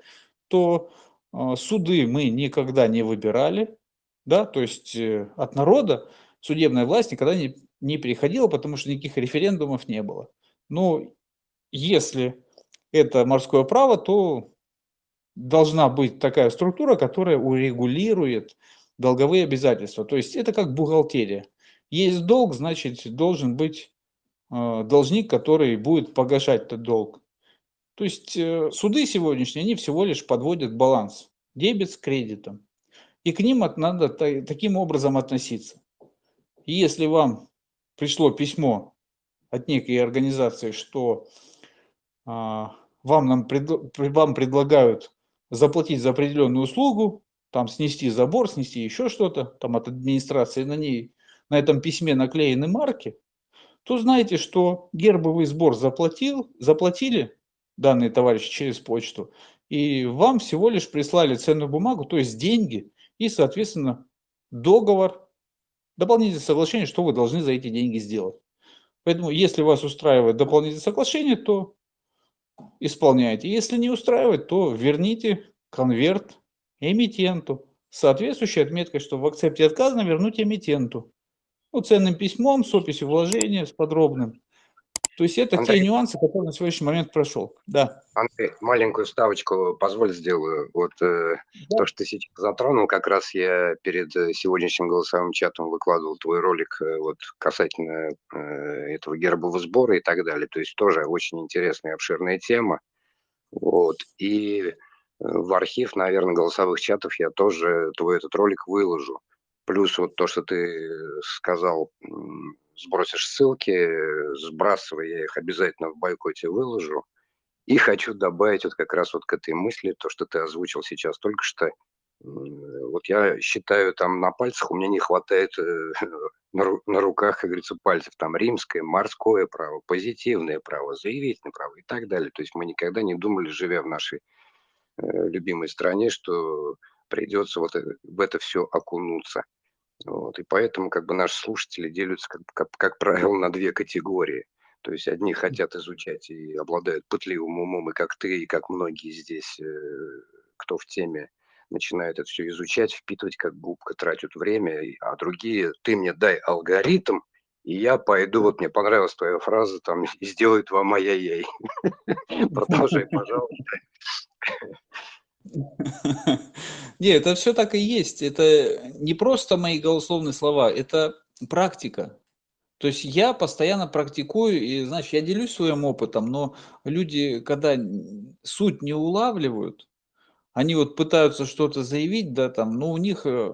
то а, суды мы никогда не выбирали, да, то есть э, от народа судебная власть никогда не, не переходила, потому что никаких референдумов не было. Но если это морское право, то должна быть такая структура, которая урегулирует долговые обязательства. То есть это как бухгалтерия. Есть долг, значит, должен быть а, должник, который будет погашать этот долг. То есть э, суды сегодняшние, они всего лишь подводят баланс, дебет с кредитом. И к ним надо таким образом относиться. Если вам пришло письмо от некой организации, что а, вам, нам пред, вам предлагают заплатить за определенную услугу, там снести забор, снести еще что-то, там от администрации на ней, на этом письме наклеены марки, то знаете, что гербовый сбор заплатил, заплатили данные товарищи через почту, и вам всего лишь прислали ценную бумагу, то есть деньги и, соответственно, договор, дополнительное соглашение, что вы должны за эти деньги сделать. Поэтому, если вас устраивает дополнительное соглашение, то исполняйте. Если не устраивает, то верните конверт эмитенту. Соответствующей отметкой, что в акцепте отказано, вернуть эмитенту. Ну, ценным письмом, с описью вложения, с подробным. То есть это Андрей, те нюансы, которые на сегодняшний момент прошел. Да. Андрей, маленькую ставочку позволь сделаю. Вот э, да. то, что ты сейчас затронул, как раз я перед э, сегодняшним голосовым чатом выкладывал твой ролик э, вот касательно э, этого гербового сбора и так далее. То есть тоже очень интересная обширная тема. Вот. И э, в архив, наверное, голосовых чатов я тоже твой этот ролик выложу. Плюс вот то, что ты сказал сбросишь ссылки, сбрасывай, я их обязательно в бойкоте выложу. И хочу добавить вот как раз вот к этой мысли, то, что ты озвучил сейчас только что. Вот я считаю, там на пальцах у меня не хватает э, на, руках, как говорится, пальцев. Там римское, морское право, позитивное право, заявительное право и так далее. То есть мы никогда не думали, живя в нашей э, любимой стране, что придется вот э, в это все окунуться. Вот, и поэтому как бы наши слушатели делятся, как, как, как правило, на две категории. То есть одни хотят изучать и обладают пытливым умом, и как ты, и как многие здесь, э, кто в теме, начинают это все изучать, впитывать как губка, тратят время, а другие, ты мне дай алгоритм, и я пойду, вот мне понравилась твоя фраза, там, и сделают вам ай-яй-яй. Продолжай, пожалуйста. Не, это все так и есть. Это не просто мои голословные слова, это практика. То есть я постоянно практикую, и, значит, я делюсь своим опытом, но люди, когда суть не улавливают, они вот пытаются что-то заявить, да, там, но у них э,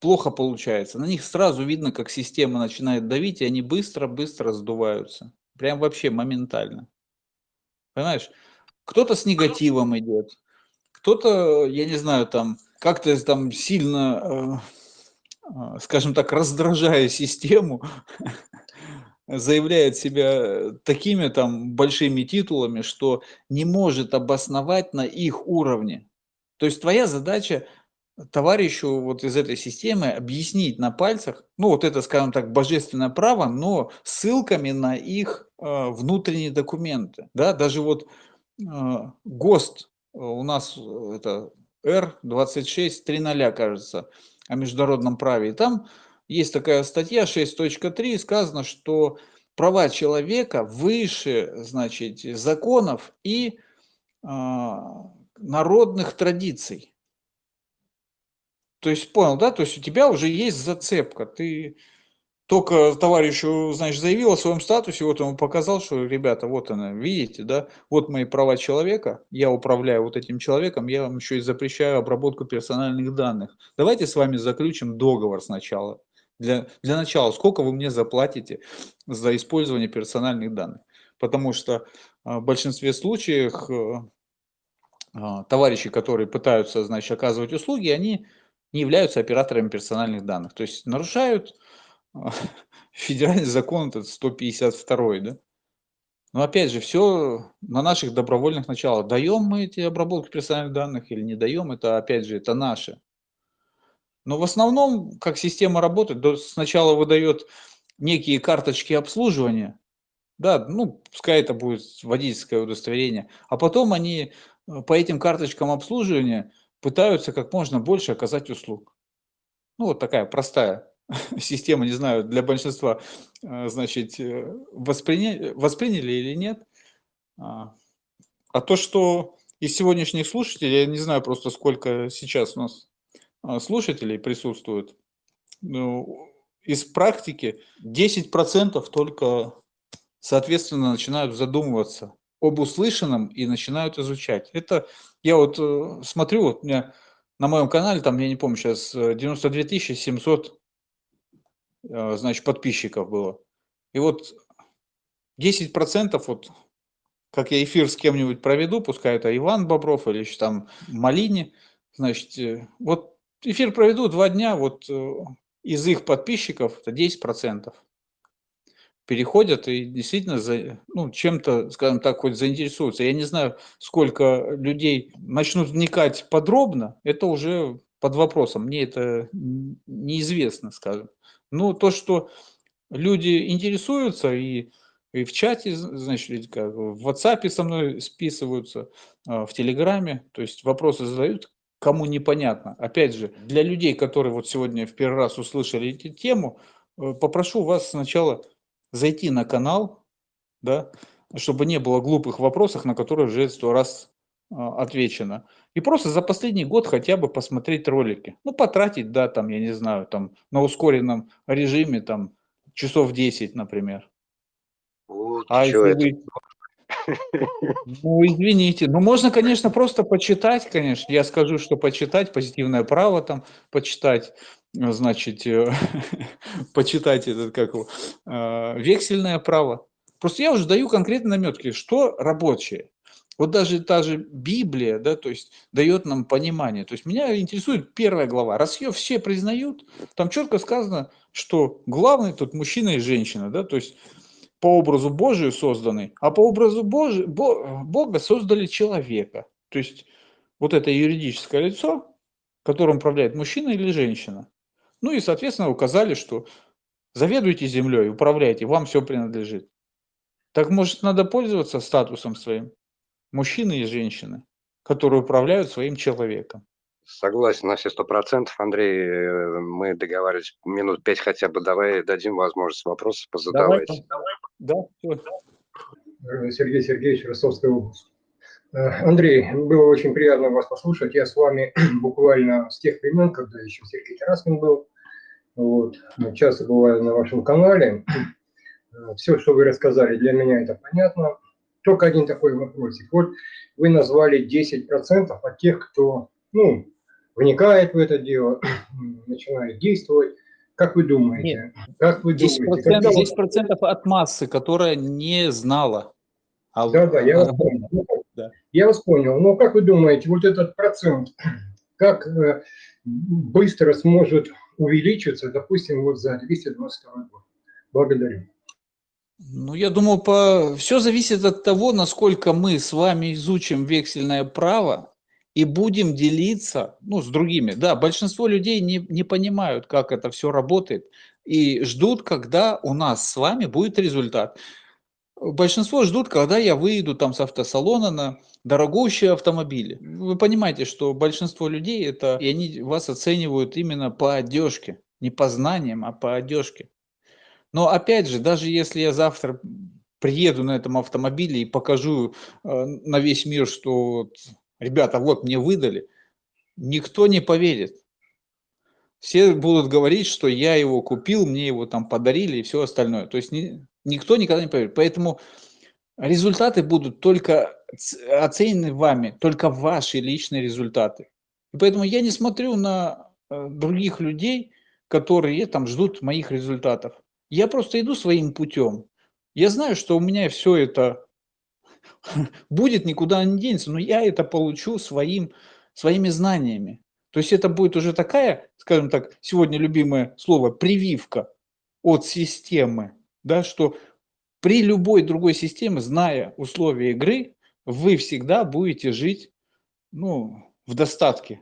плохо получается. На них сразу видно, как система начинает давить, и они быстро-быстро сдуваются. Прям вообще моментально. Понимаешь? Кто-то с негативом идет, кто-то, я не знаю, там как-то там сильно, э, э, скажем так, раздражая систему, заявляет себя такими там большими титулами, что не может обосновать на их уровне. То есть твоя задача товарищу вот из этой системы объяснить на пальцах, ну вот это, скажем так, божественное право, но ссылками на их э, внутренние документы. Да? Даже вот э, ГОСТ у нас э, это R26.3.0, кажется, о международном праве. И там есть такая статья 6.3, сказано, что права человека выше, значит, законов и э, народных традиций. То есть, понял, да? То есть у тебя уже есть зацепка. Ты только товарищу, значит, заявил о своем статусе, вот ему показал, что, ребята, вот она, видите, да, вот мои права человека, я управляю вот этим человеком, я вам еще и запрещаю обработку персональных данных. Давайте с вами заключим договор сначала. Для, для начала, сколько вы мне заплатите за использование персональных данных? Потому что а, в большинстве случаев э, товарищи, которые пытаются, значит, оказывать услуги, они не являются операторами персональных данных. То есть нарушают федеральный закон этот 152, да? Но опять же, все на наших добровольных началах. Даем мы эти обработки персональных данных или не даем, это опять же, это наше. Но в основном, как система работает, сначала выдает некие карточки обслуживания, да, ну, пускай это будет водительское удостоверение, а потом они э, по этим карточкам обслуживания пытаются как можно больше оказать услуг. Ну, вот такая простая система, не знаю, для большинства, э, значит, э, восприня... восприняли или нет. А, а то, что из сегодняшних слушателей, я не знаю просто, сколько сейчас у нас а, слушателей присутствует, ну, из практики 10% только, соответственно, начинают задумываться об услышанном и начинают изучать. Это я вот э, смотрю, вот у меня на моем канале, там, я не помню, сейчас 92 700 Э, значит, подписчиков было. И вот 10% вот, как я эфир с кем-нибудь проведу, пускай это Иван Бобров или еще там Малини, значит, э, вот эфир проведу два дня, вот э, из их подписчиков это 10%. переходят и действительно за, ну, чем-то, скажем так, хоть заинтересуются. Я не знаю, сколько людей начнут вникать подробно, это уже под вопросом. Мне это неизвестно, скажем. Но то, что люди интересуются и, и в чате, значит, как, в WhatsApp со мной списываются, а, в Телеграме, то есть вопросы задают, кому непонятно. Опять же, для людей, которые вот сегодня в первый раз услышали эту тему, э, попрошу вас сначала зайти на канал, да, чтобы не было глупых вопросов, на которые уже сто раз а, отвечено. И просто за последний год хотя бы посмотреть ролики. Ну, потратить, да, там, я не знаю, там, на ускоренном режиме, там, часов 10, например. Вот, а если это? вы ну, извините. Ну, можно, конечно, просто почитать, конечно. Я скажу, что почитать, позитивное право там почитать, значит, э, почитать этот, как его, э, вексельное право. Просто я уже даю конкретные наметки, что рабочее. Вот даже та же Библия, да, то есть дает нам понимание. То есть меня интересует первая глава. Раз ее все признают, там четко сказано, что главный тут мужчина и женщина, да, то есть по образу Божию созданы, а по образу Божию, Бога создали человека. То есть вот это юридическое лицо, которым управляет мужчина или женщина. Ну и, соответственно, указали, что заведуйте землей, управляйте, вам все принадлежит. Так может надо пользоваться статусом своим мужчины и женщины, которые управляют своим человеком. Согласен на все сто процентов, Андрей. Э, мы договаривались минут пять хотя бы. Давай дадим возможность вопросов позадавать. Давай, да, все. Сергей Сергеевич, Ростовская область. Э, Андрей, было очень приятно вас послушать. Я с вами буквально с тех времен, когда еще Сергей Тараскин был. Вот. Часто бываю на вашем канале. Э, Все, что вы рассказали, для меня это понятно. Только один такой вопросик. Вот вы назвали 10% от тех, кто ну, вникает в это дело, начинает действовать. Как вы думаете? Нет, как вы 10%, думаете? 10% от массы, которая не знала. А... Да, да, я вас понял. Да. Я вас понял. Но как вы думаете, вот этот процент, как э, быстро сможет увеличиться, допустим, вот за 222 год? Благодарю. Ну, я думаю, по... все зависит от того, насколько мы с вами изучим вексельное право, и будем делиться ну, с другими. Да, большинство людей не, не понимают, как это все работает, и ждут, когда у нас с вами будет результат. Большинство ждут, когда я выйду там с автосалона на дорогущие автомобили. Вы понимаете, что большинство людей это, и они вас оценивают именно по одежке, не по знаниям, а по одежке. Но опять же, даже если я завтра приеду на этом автомобиле и покажу э, на весь мир, что ребята, вот мне выдали, никто не поверит. Все будут говорить, что я его купил, мне его там подарили и все остальное. То есть ни, никто никогда не поверит. Поэтому результаты будут только оценены вами, только ваши личные результаты. И поэтому я не смотрю на э, других людей, которые там ждут моих результатов. Я просто иду своим путем. Я знаю, что у меня все это будет, никуда не денется, но я это получу своим, своими знаниями. То есть это будет уже такая, скажем так, сегодня любимое слово, прививка от системы, да, что при любой другой системе, зная условия игры, вы всегда будете жить ну, в достатке.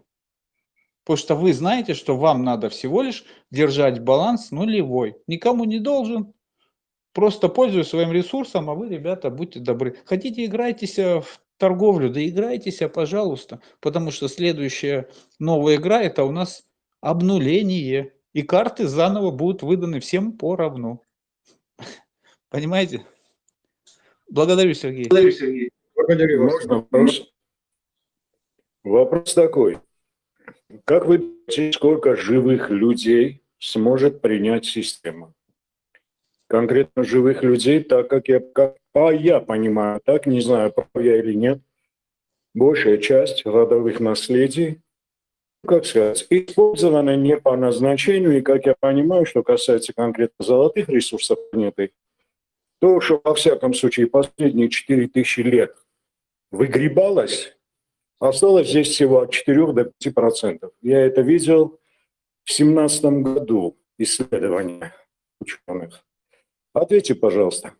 Потому что вы знаете, что вам надо всего лишь держать баланс нулевой. Никому не должен, Просто пользуюсь своим ресурсом, а вы, ребята, будьте добры. Хотите, играйтесь в торговлю, да играйтесь, пожалуйста, потому что следующая новая игра – это у нас обнуление, и карты заново будут выданы всем поровну. Понимаете? Благодарю, Сергей. Благодарю, Сергей. Благодарю вас. Можно вопрос? Вопрос такой. Как вы думаете, сколько живых людей сможет принять система? конкретно живых людей, так как я, как, а я понимаю, так, не знаю, прав я или нет, большая часть родовых наследий, как сказать, использована не по назначению, и как я понимаю, что касается конкретно золотых ресурсов планеты, то, что во всяком случае последние 4000 лет выгребалось, осталось здесь всего от 4 до 5%. Я это видел в 2017 году, исследования ученых. Ответьте, пожалуйста.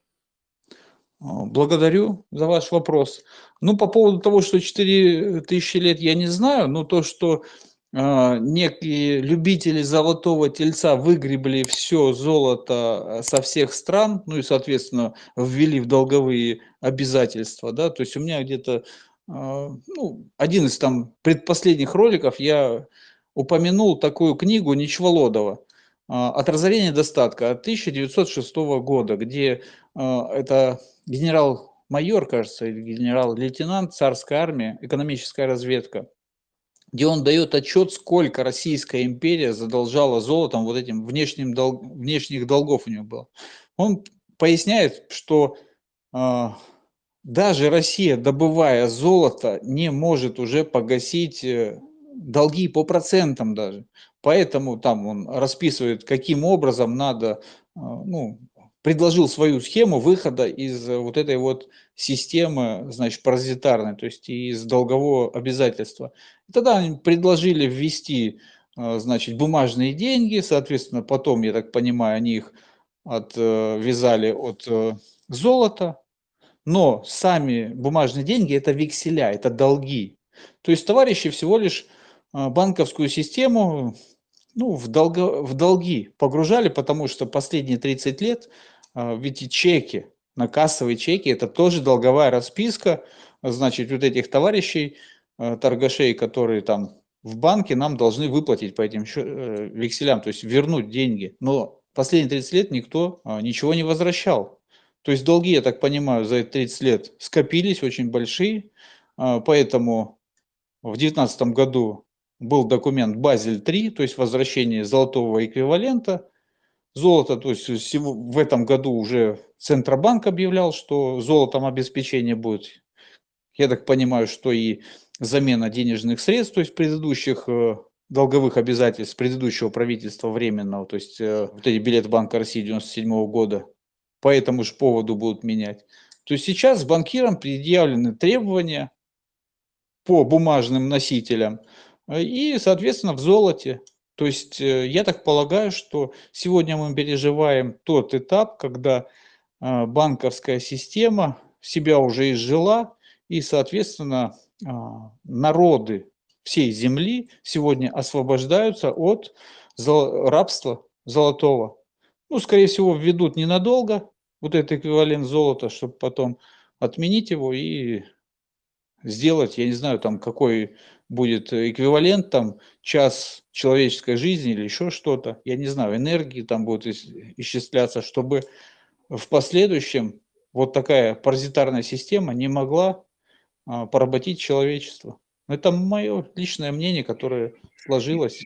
А, благодарю за ваш вопрос. Ну, по поводу того, что 4000 лет, я не знаю, но то, что э, некие любители золотого тельца выгребли все золото а, со всех стран, ну и, соответственно, ввели в долговые обязательства, да, то есть у меня где-то, ну, один из там предпоследних роликов я упомянул такую книгу Ничволодова «От разорения достатка» от 1906 года, где это генерал-майор, кажется, или генерал-лейтенант царской армии, экономическая разведка, где он дает отчет, сколько Российская империя задолжала золотом, вот этим внешним дол внешних долгов у него было. Он поясняет, что даже Россия, добывая золото, не может уже погасить э, долги по процентам даже. Поэтому там он расписывает, каким образом надо э, ну, предложил свою схему выхода из э, вот этой вот системы, значит, паразитарной, то есть из долгового обязательства. И тогда они предложили ввести, значит, бумажные деньги, соответственно, потом, я так понимаю, они их отвязали от золота, но сами бумажные деньги – это векселя, это долги. То есть товарищи всего лишь банковскую систему ну, в, долго, в долги погружали, потому что последние 30 лет а, ведь чеки, на кассовые чеки, это тоже долговая расписка, значит, вот этих товарищей, а, торгашей, которые там в банке нам должны выплатить по этим э, векселям, то есть вернуть деньги. Но последние 30 лет никто а, ничего не возвращал. То есть долги, я так понимаю, за эти 30 лет скопились очень большие, поэтому в 2019 году был документ Базель-3, то есть возвращение золотого эквивалента, Золото, то есть в этом году уже Центробанк объявлял, что золотом обеспечение будет. Я так понимаю, что и замена денежных средств, то есть предыдущих э, долговых обязательств предыдущего правительства временного, то есть э, вот эти билеты Банка России 97 года, по этому же поводу будут менять. То сейчас банкирам предъявлены требования по бумажным носителям э, и, соответственно, в золоте. То есть э, я так полагаю, что сегодня мы переживаем тот этап, когда а, банковская система себя уже изжила, и, соответственно, а, народы всей земли сегодня освобождаются от рабства золотого. Ну, скорее всего, введут ненадолго вот этот эквивалент золота, чтобы потом отменить его и сделать, я не знаю, там какой будет эквивалент, там час человеческой жизни или еще что-то, я не знаю, энергии там будет исчисляться, чтобы в последующем вот такая паразитарная система не могла а, поработить человечество. Это мое личное мнение, которое сложилось.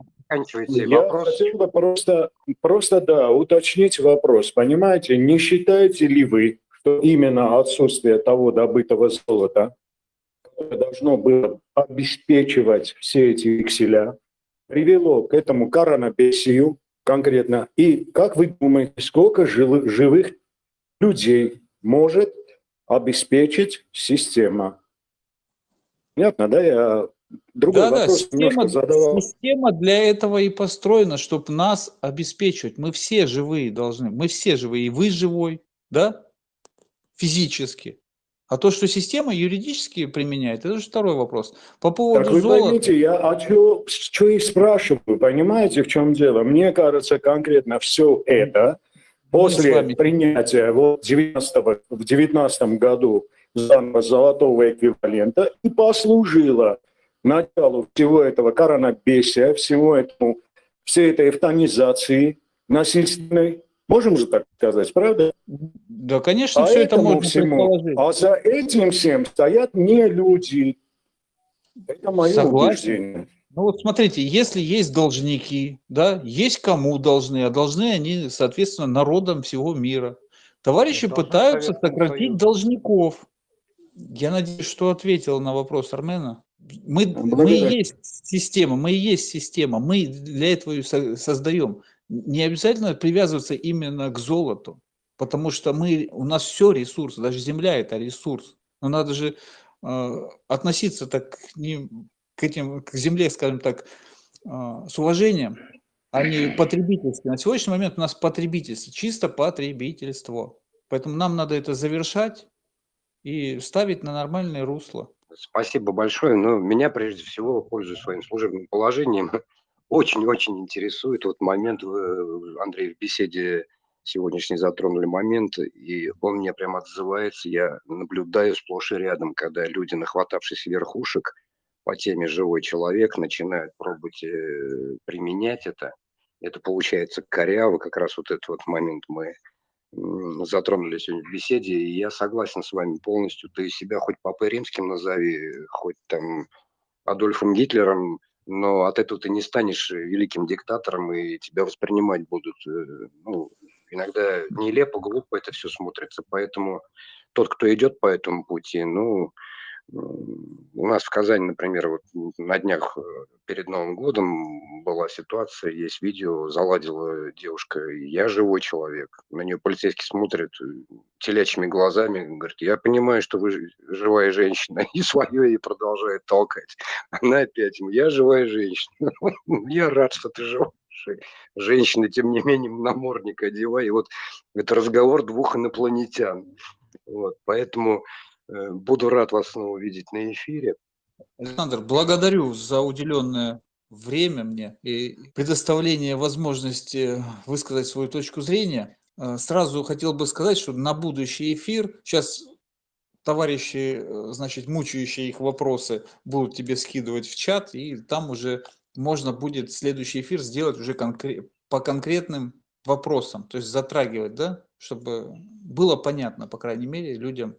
Я вопрос. хотел бы просто, просто, да, уточнить вопрос. Понимаете, не считаете ли вы, что именно отсутствие того добытого золота должно было обеспечивать все эти векселя, привело к этому коронабесию конкретно. И как вы думаете, сколько живых людей может обеспечить система? Понятно, да? Я другой да, вопрос да, система, задавал. Система для этого и построена, чтобы нас обеспечивать. Мы все живые должны, мы все живые, и вы живой, да, физически. А то, что система юридически применяет, это уже второй вопрос. По поводу так вы золота... поймите, я а что, что и спрашиваю, понимаете, в чем дело? Мне кажется, конкретно все это после принятия вот 90 в 19 году золотого эквивалента и послужило началу всего этого коронабесия, всего этому, всей этой эвтанизации насильственной, Можем же так сказать, правда? Да, конечно, а все это можно всему, А за этим всем стоят не люди. Это мое Согласен. убеждение. Ну вот смотрите, если есть должники, да, есть кому должны, а должны они, соответственно, народам всего мира. Товарищи пытаются сократить Союз. должников. Я надеюсь, что ответил на вопрос Армена. Мы, мы и есть система, мы и есть система, мы для этого ее создаем не обязательно привязываться именно к золоту, потому что мы, у нас все ресурсы, даже земля это ресурс. Но надо же э, относиться так к, ним, к, этим, к земле, скажем так, э, с уважением. а не потребительство. На сегодняшний момент у нас потребительство, чисто потребительство. Поэтому нам надо это завершать и ставить на нормальное русло. Спасибо большое. Но меня, прежде всего, пользуясь своим служебным положением, очень-очень интересует вот момент, Андрей, в беседе сегодняшней затронули момент, и он мне прямо отзывается, я наблюдаю сплошь и рядом, когда люди, нахватавшись верхушек по теме «живой человек», начинают пробовать э, применять это. Это получается коряво, как раз вот этот вот момент мы затронули сегодня в беседе, и я согласен с вами полностью. Ты себя хоть Папой Римским назови, хоть там Адольфом Гитлером, но от этого ты не станешь великим диктатором, и тебя воспринимать будут, э, ну, иногда нелепо, глупо это все смотрится. Поэтому тот, кто идет по этому пути, ну, у нас в Казани, например, вот на днях э, перед Новым годом была ситуация, есть видео, заладила девушка, я живой человек. На нее полицейский смотрит э, телячьими глазами, говорит, я понимаю, что вы живая женщина, и свое и продолжает толкать. Она опять, я живая женщина, я рад, что ты живая женщина, тем не менее, намордник одевай. И вот это разговор двух инопланетян. Вот, поэтому буду рад вас снова видеть на эфире. Александр, благодарю за уделенное время мне и предоставление возможности высказать свою точку зрения. Э, сразу хотел бы сказать, что на будущий эфир сейчас товарищи, э, значит, мучающие их вопросы будут тебе скидывать в чат, и там уже можно будет следующий эфир сделать уже конкрет, по конкретным вопросам, то есть затрагивать, да, чтобы было понятно, по крайней мере, людям,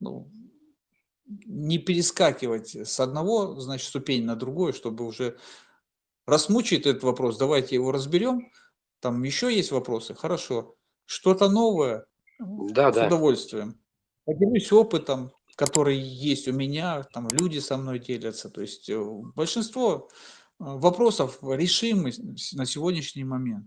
ну, не перескакивать с одного, значит, ступень на другую, чтобы уже рассмучить этот вопрос, давайте его разберем. Там еще есть вопросы, хорошо. Что-то новое, да, с да. удовольствием. Поделюсь опытом, который есть у меня, там люди со мной делятся. То есть э, большинство э, вопросов решимы на сегодняшний момент.